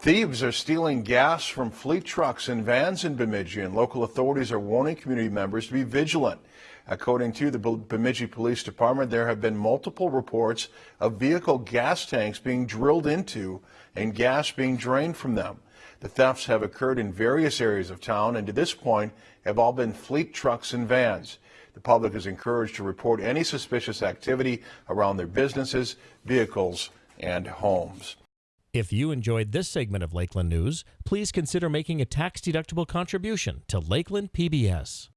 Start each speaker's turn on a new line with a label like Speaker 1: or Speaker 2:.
Speaker 1: Thieves are stealing gas from fleet trucks and vans in Bemidji, and local authorities are warning community members to be vigilant. According to the Bemidji Police Department, there have been multiple reports of vehicle gas tanks being drilled into and gas being drained from them. The thefts have occurred in various areas of town and to this point have all been fleet trucks and vans. The public is encouraged to report any suspicious activity around their businesses, vehicles, and homes.
Speaker 2: If you enjoyed this segment of Lakeland News, please consider making a tax-deductible contribution to Lakeland PBS.